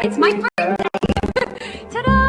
It's my birthday! Ta-da!